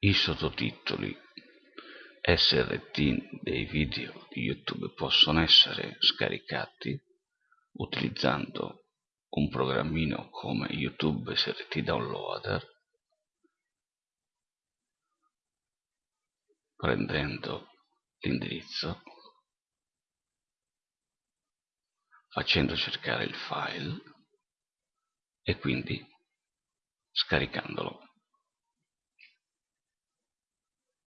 i sottotitoli SRT dei video di YouTube possono essere scaricati utilizzando un programmino come YouTube SRT Downloader prendendo l'indirizzo facendo cercare il file e quindi scaricandolo.